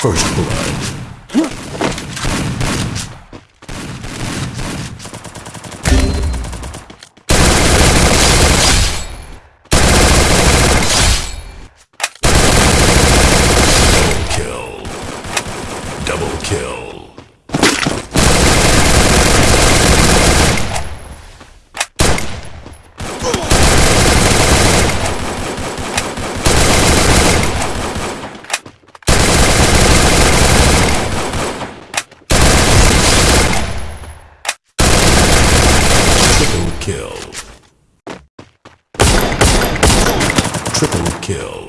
First blood. Kill. Double kill. Triple kill. Triple kill.